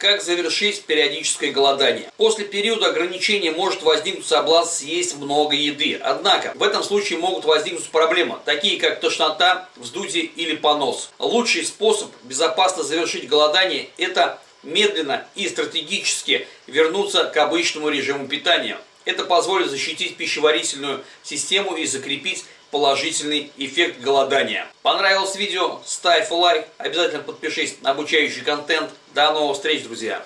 Как завершить периодическое голодание? После периода ограничения может возникнуть соблазн съесть много еды. Однако, в этом случае могут возникнуть проблемы, такие как тошнота, вздутие или понос. Лучший способ безопасно завершить голодание – это медленно и стратегически вернуться к обычному режиму питания. Это позволит защитить пищеварительную систему и закрепить положительный эффект голодания. Понравилось видео? Ставь лайк, обязательно подпишись на обучающий контент. До новых встреч, друзья!